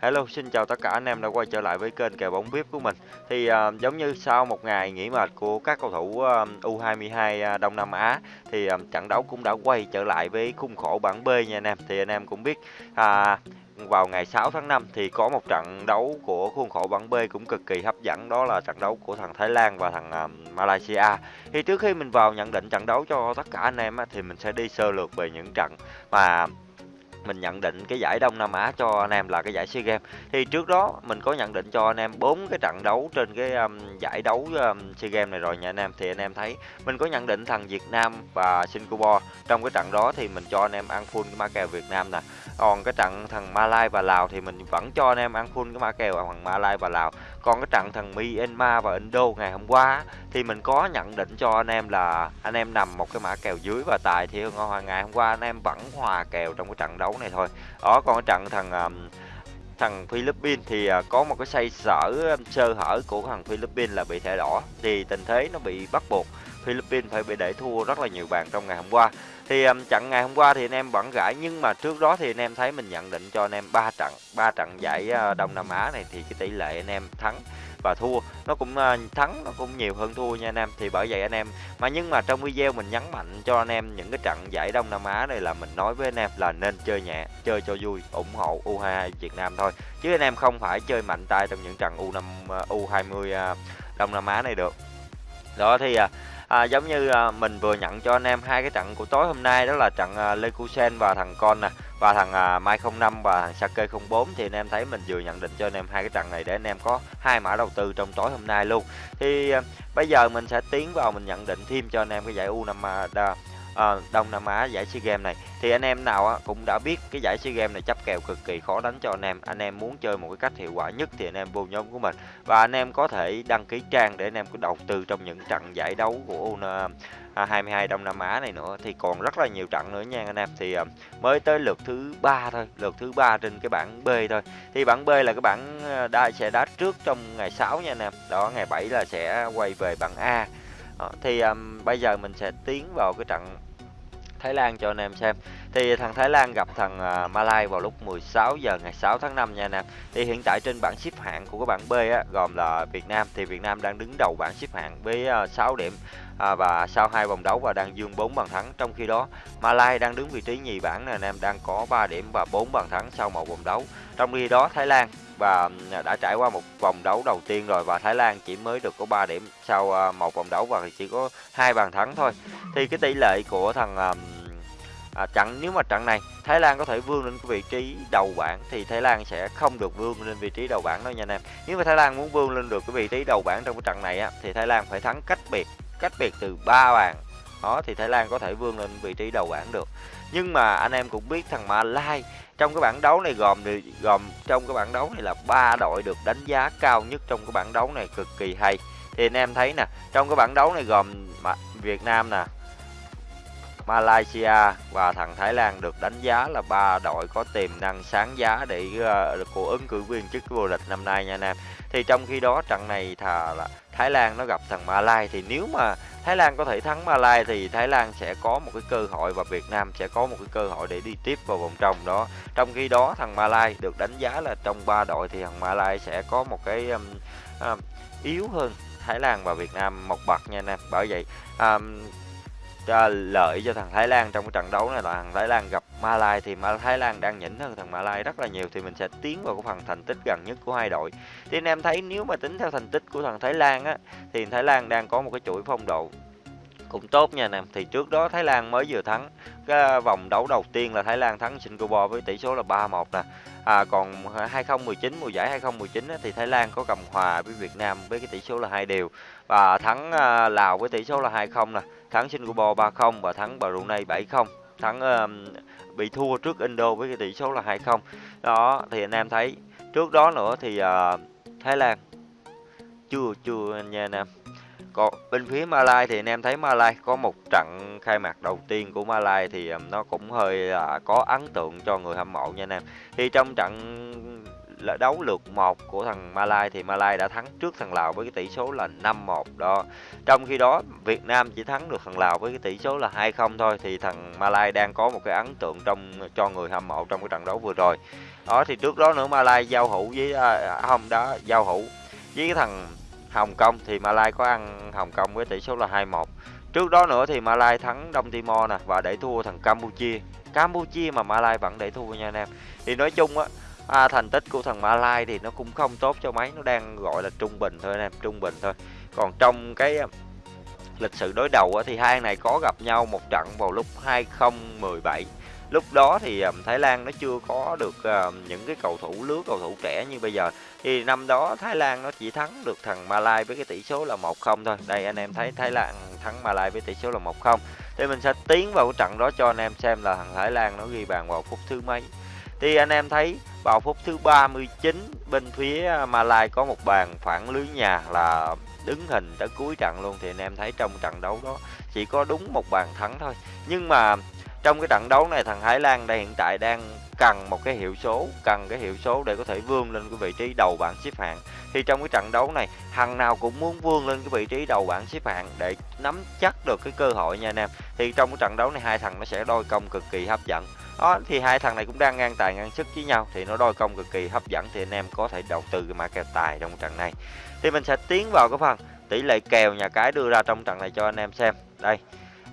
Hello, xin chào tất cả anh em đã quay trở lại với kênh kèo bóng VIP của mình. Thì à, giống như sau một ngày nghỉ mệt của các cầu thủ à, U22 à, Đông Nam Á thì à, trận đấu cũng đã quay trở lại với khung khổ bảng B nha anh em. Thì anh em cũng biết à, vào ngày 6 tháng 5 thì có một trận đấu của khuôn khổ bảng B cũng cực kỳ hấp dẫn đó là trận đấu của thằng Thái Lan và thằng uh, Malaysia. Thì trước khi mình vào nhận định trận đấu cho tất cả anh em á, thì mình sẽ đi sơ lược về những trận mà mình nhận định cái giải Đông Nam Á cho anh em là cái giải SEA Games. Thì trước đó mình có nhận định cho anh em bốn cái trận đấu trên cái um, giải đấu um, SEA Games này rồi nha anh em. Thì anh em thấy mình có nhận định thằng Việt Nam và Singapore. Trong cái trận đó thì mình cho anh em ăn full cái mã kèo Việt Nam nè. Còn cái trận thằng Malai và Lào thì mình vẫn cho anh em ăn full cái mã kèo thằng Malai và Lào. Còn cái trận thằng Myanmar và Indo ngày hôm qua thì mình có nhận định cho anh em là anh em nằm một cái mã kèo dưới và tài thì ngày hôm qua anh em vẫn hòa kèo trong cái trận đấu này thôi. Đó còn cái trận thằng thằng Philippines thì uh, có một cái say sở sơ hở của thằng Philippines là bị thẻ đỏ thì tình thế nó bị bắt buộc Philippines phải bị để thua rất là nhiều bàn trong ngày hôm qua. Thì um, trận ngày hôm qua thì anh em vẫn gãi nhưng mà trước đó thì anh em thấy mình nhận định cho anh em ba trận ba trận giải uh, Đông Nam Á này thì cái tỷ lệ anh em thắng và thua. Nó cũng uh, thắng nó cũng nhiều hơn thua nha anh em. Thì bởi vậy anh em mà nhưng mà trong video mình nhấn mạnh cho anh em những cái trận giải Đông Nam Á này là mình nói với anh em là nên chơi nhẹ chơi cho vui ủng hộ U22 Việt Nam thôi. Chứ anh em không phải chơi mạnh tay trong những trận U5 uh, U20 uh, Đông Nam Á này được. Đó thì uh, à, giống như à, mình vừa nhận cho anh em hai cái trận của tối hôm nay đó là trận à, Lekusen và thằng con nè và thằng à, Mai 05 và thằng Sake 04 thì anh em thấy mình vừa nhận định cho anh em hai cái trận này để anh em có hai mã đầu tư trong tối hôm nay luôn. Thì à, bây giờ mình sẽ tiến vào mình nhận định thêm cho anh em cái giải U5 à, Ờ, Đông Nam Á giải SEA Games này. Thì anh em nào á, cũng đã biết cái giải SEA Games này chấp kèo cực kỳ khó đánh cho anh em. Anh em muốn chơi một cái cách hiệu quả nhất thì anh em vô nhóm của mình. Và anh em có thể đăng ký trang để anh em có đầu tư trong những trận giải đấu của U 22 à, Đông Nam Á này nữa. Thì còn rất là nhiều trận nữa nha anh em. Thì ờ, mới tới lượt thứ ba thôi lượt thứ ba trên cái bảng B thôi. Thì bảng B là cái bảng ờ, đa sẽ đá trước trong ngày 6 nha anh em. Đó ngày 7 là sẽ quay về bảng A đó, thì um, bây giờ mình sẽ tiến vào cái trận Thái Lan cho anh em xem. Thì thằng Thái Lan gặp thằng uh, Malai vào lúc 16 giờ ngày 6 tháng 5 nha anh em. Thì hiện tại trên bảng xếp hạng của cái bảng B á, gồm là Việt Nam thì Việt Nam đang đứng đầu bảng xếp hạng với ờ, uh, 6 điểm à, và sau hai vòng đấu và đang dương 4 bàn thắng. Trong khi đó Malai đang đứng vị trí nhì bảng này anh em đang có 3 điểm và 4 bàn thắng sau một vòng đấu. Trong khi đó Thái Lan và đã trải qua một vòng đấu đầu tiên rồi và Thái Lan chỉ mới được có 3 điểm sau ờ, một vòng đấu và chỉ có hai bàn thắng thôi. Thì cái tỷ lệ của thằng à, trận nếu mà trận này Thái Lan có thể vươn lên cái vị trí đầu bảng thì Thái Lan sẽ không được vươn lên vị trí đầu bảng đâu nha anh em. Nếu mà Thái Lan muốn vươn lên được cái vị trí đầu bảng trong cái trận này á thì Thái Lan phải thắng cách biệt, cách biệt từ 3 bàn. Đó thì Thái Lan có thể vươn lên vị trí đầu bảng được. Nhưng mà anh em cũng biết thằng Malai trong cái bảng đấu này gồm gồm trong cái bảng đấu này là ba đội được đánh giá cao nhất trong cái bảng đấu này cực kỳ hay. Thì anh em thấy nè, trong cái bảng đấu này gồm Việt Nam nè, Malaysia và thằng Thái Lan được đánh giá là ba đội có tiềm năng sáng giá để uh, của ứng cử viên chức vô địch năm nay nha anh em. Thì trong khi đó trận này thà là Thái Lan nó gặp thằng Malai thì nếu mà Thái Lan có thể thắng Malai thì Thái Lan sẽ có một cái cơ hội và Việt Nam sẽ có một cái cơ hội để đi tiếp vào vòng trong đó. Trong khi đó thằng Malai được đánh giá là trong ba đội thì thằng Malai sẽ có một cái um, um, yếu hơn Thái Lan và Việt Nam một bậc nha anh em. Bởi vậy um, cho lợi cho thằng Thái Lan trong cái trận đấu này là thằng Thái Lan gặp Malai thì Thái Lan đang nhỉnh hơn thằng Malai rất là nhiều thì mình sẽ tiến vào cái phần thành tích gần nhất của hai đội. Thì anh em thấy nếu mà tính theo thành tích của thằng Thái Lan á thì Thái Lan đang có một cái chuỗi phong độ cũng tốt nha anh em. Thì trước đó Thái Lan mới vừa thắng cái vòng đấu đầu tiên là Thái Lan thắng Singapore với tỷ số là 3-1 nè. À, còn 2019 mùa giải 2019 á, thì Thái Lan có cầm hòa với Việt Nam với cái tỷ số là hai đều và thắng à, Lào với tỷ số là 2-0 nè thắng Singapore 3-0 và thắng Brunei 7-0 thắng uh, bị thua trước Indo với cái tỷ số là 2-0 đó thì anh em thấy trước đó nữa thì uh, Thái Lan chưa chưa nha anh em còn bên phía Malai thì anh em thấy Malai có một trận khai mạc đầu tiên của Malai thì nó cũng hơi là có ấn tượng cho người hâm mộ nha anh em thì trong trận đấu lượt một của thằng Malai thì Malai đã thắng trước thằng Lào với cái tỷ số là 5-1 đó. Trong khi đó Việt Nam chỉ thắng được thằng Lào với cái tỷ số là 2-0 thôi thì thằng Malai đang có một cái ấn tượng trong cho người hâm mộ trong cái trận đấu vừa rồi. Đó thì trước đó nữa Malai giao hữu với à, không đó giao hữu với cái thằng Hồng Kông thì Malai có ăn Hồng Kông với tỷ số là 2-1. Trước đó nữa thì Malai thắng Đông Timor nè và để thua thằng Campuchia. Campuchia mà Malai vẫn để thua nha anh em. Thì nói chung á à, thành tích của thằng Malai thì nó cũng không tốt cho mấy, nó đang gọi là trung bình thôi anh em, trung bình thôi. Còn trong cái à, lịch sử đối đầu thì hai này có gặp nhau một trận vào lúc 2017 lúc đó thì à, Thái Lan nó chưa có được à, những cái cầu thủ lứa cầu thủ trẻ như bây giờ. Thì năm đó Thái Lan nó chỉ thắng được thằng Malai với cái tỷ số là 1-0 thôi. Đây anh em thấy Thái Lan thắng Malai với tỷ số là 1-0 thì mình sẽ tiến vào cái trận đó cho anh em xem là thằng Thái Lan nó ghi bàn vào phút thứ mấy thì anh em thấy vào phút thứ 39 bên phía à, Malai có một bàn phản lưới nhà là đứng hình tới cuối trận luôn. Thì anh em thấy trong trận đấu đó chỉ có đúng một bàn thắng thôi. Nhưng mà trong cái trận đấu này, thằng Thái Lan đây hiện tại đang cần một cái hiệu số, cần cái hiệu số để có thể vươn lên cái vị trí đầu bảng xếp hạng. Thì trong cái trận đấu này, thằng nào cũng muốn vươn lên cái vị trí đầu bảng xếp hạng để nắm chắc được cái cơ hội nha anh em. Thì trong cái trận đấu này, hai thằng nó sẽ đôi công cực kỳ hấp dẫn. Đó, thì hai thằng này cũng đang ngang tài ngang sức với nhau, thì nó đôi công cực kỳ hấp dẫn thì anh em có thể đầu tư cái mã kèo tài trong trận này. Thì mình sẽ tiến vào cái phần tỷ lệ kèo nhà cái đưa ra trong trận này cho anh em xem. Đây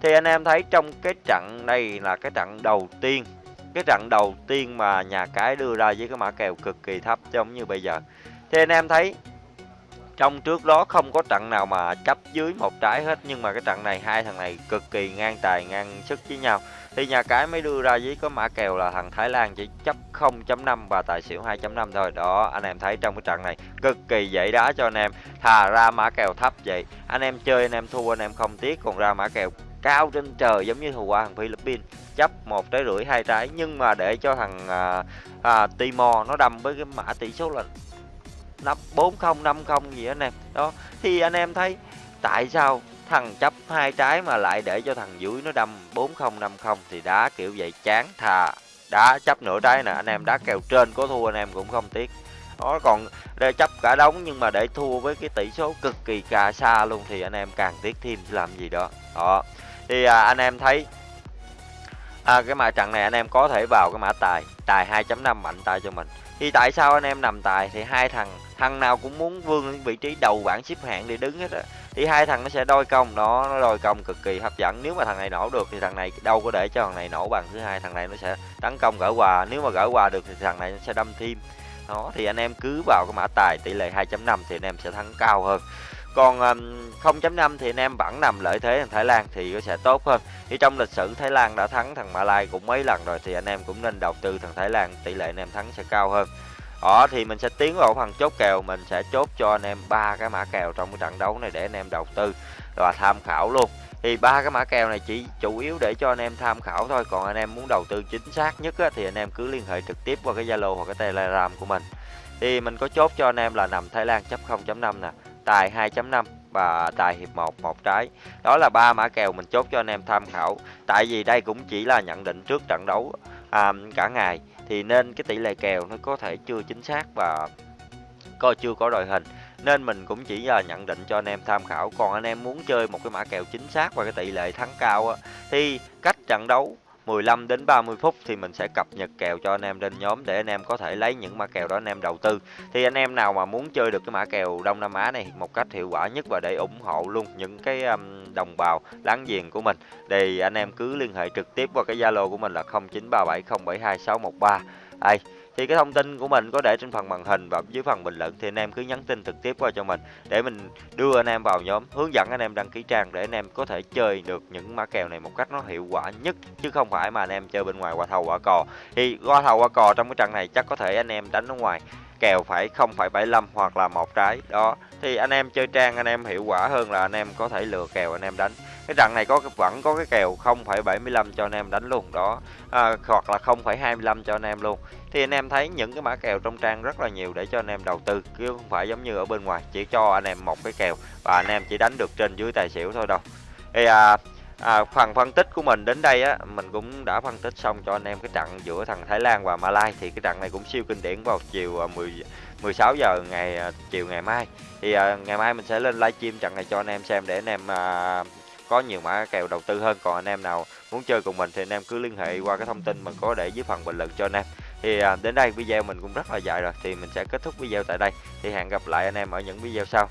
thì anh em thấy trong cái trận này là cái trận đầu tiên, cái trận đầu tiên mà nhà cái đưa ra với cái mã kèo cực kỳ thấp giống như bây giờ. Thì anh em thấy trong trước đó không có trận nào mà chấp dưới một trái hết, nhưng mà cái trận này hai thằng này cực kỳ ngang tài, ngang sức với nhau. Thì nhà cái mới đưa ra với có mã kèo là thằng Thái Lan chỉ chấp 0.5 và tài xỉu 2.5 thôi. Đó, anh em thấy trong cái trận này cực kỳ dễ đá cho anh em, thà ra mã kèo thấp vậy. Anh em chơi, anh em thua, anh em không tiếc, còn ra mã kèo cao trên trời giống như hồi qua thằng Philippines chấp một trái rưỡi hai trái nhưng mà để cho thằng à, à, Timor nó đâm với cái mã tỷ số là năm bốn không năm không gì anh em. Đó thì anh em thấy tại sao thằng chấp hai trái mà lại để cho thằng dưới nó đâm bốn không năm không thì đá kiểu vậy? Chán thà đá chấp nửa trái nè anh em đá kèo trên có thua anh em cũng không tiếc. Đó còn để chấp cả đống nhưng mà để thua với cái tỷ số cực kỳ cà xa luôn thì anh em càng tiếc thêm làm gì đó. Đó thì à, anh em thấy à, cái mã trận này anh em có thể vào cái mã tài tài 2.5 mạnh tài cho mình. Thì tại sao anh em nằm tài? Thì hai thằng thằng nào cũng muốn vươn vị trí đầu bảng xếp hạng để đứng hết á. Thì hai thằng nó sẽ đôi công đó nó đôi công cực kỳ hấp dẫn. Nếu mà thằng này nổ được thì thằng này đâu có để cho thằng này nổ bằng. Thứ hai thằng này nó sẽ tấn công gỡ quà nếu mà gỡ quà được thì thằng này nó sẽ đâm thêm. Đó thì anh em cứ vào cái mã tài tỷ lệ 2.5 thì anh em sẽ thắng cao hơn còn 0.5 thì anh em vẫn nằm lợi thế thằng Thái Lan thì nó sẽ tốt hơn. Thì trong lịch sử Thái Lan đã thắng thằng Malai cũng mấy lần rồi thì anh em cũng nên đầu tư thằng Thái Lan tỷ lệ anh em thắng sẽ cao hơn. Đó thì mình sẽ tiến vào phần chốt kèo mình sẽ chốt cho anh em ba cái mã kèo trong cái trận đấu này để anh em đầu tư và tham khảo luôn. Thì ba cái mã kèo này chỉ chủ yếu để cho anh em tham khảo thôi còn anh em muốn đầu tư chính xác nhất á, thì anh em cứ liên hệ trực tiếp qua cái Zalo hoặc cái Telegram của mình. Thì mình có chốt cho anh em là nằm Thái Lan chấp 0.5 nè tài 2.5 và tài hiệp 1 một trái. Đó là ba mã kèo mình chốt cho anh em tham khảo. Tại vì đây cũng chỉ là nhận định trước trận đấu à, cả ngày. Thì nên cái tỷ lệ kèo nó có thể chưa chính xác và coi chưa có đội hình. Nên mình cũng chỉ là nhận định cho anh em tham khảo. Còn anh em muốn chơi một cái mã kèo chính xác và cái tỷ lệ thắng cao á, thì cách trận đấu 15 đến 30 phút thì mình sẽ cập nhật kèo cho anh em lên nhóm để anh em có thể lấy những mã kèo đó anh em đầu tư. Thì anh em nào mà muốn chơi được cái mã kèo Đông Nam Á này một cách hiệu quả nhất và để ủng hộ luôn những cái um, đồng bào láng giềng của mình thì anh em cứ liên hệ trực tiếp qua cái Zalo của mình là 0937072613. Đây, thì cái thông tin của mình có để trên phần màn hình và dưới phần bình luận thì anh em cứ nhắn tin trực tiếp qua cho mình để mình đưa anh em vào nhóm hướng dẫn anh em đăng ký trang để anh em có thể chơi được những mã kèo này một cách nó hiệu quả nhất chứ không phải mà anh em chơi bên ngoài qua thầu qua cò thì qua thầu qua cò trong cái trận này chắc có thể anh em đánh ở ngoài kèo phải 0,75 hoặc là một trái đó thì anh em chơi trang anh em hiệu quả hơn là anh em có thể lừa kèo anh em đánh cái trận này có vẫn có cái kèo 0,75 cho anh em đánh luôn đó à, hoặc là 0,25 cho anh em luôn thì anh em thấy những cái mã kèo trong trang rất là nhiều để cho anh em đầu tư chứ không phải giống như ở bên ngoài chỉ cho anh em một cái kèo và anh em chỉ đánh được trên dưới tài xỉu thôi đâu thì à, À, phần phân tích của mình đến đây á, mình cũng đã phân tích xong cho anh em cái trận giữa thằng Thái Lan và Malai thì cái trận này cũng siêu kinh điển vào chiều à, 10 16 giờ ngày à, chiều ngày mai. Thì à, ngày mai mình sẽ lên livestream trận này cho anh em xem để anh em à, có nhiều mã kèo đầu tư hơn. Còn anh em nào muốn chơi cùng mình thì anh em cứ liên hệ qua cái thông tin mình có để dưới phần bình luận cho anh em. Thì à, đến đây video mình cũng rất là dài rồi thì mình sẽ kết thúc video tại đây. Thì hẹn gặp lại anh em ở những video sau.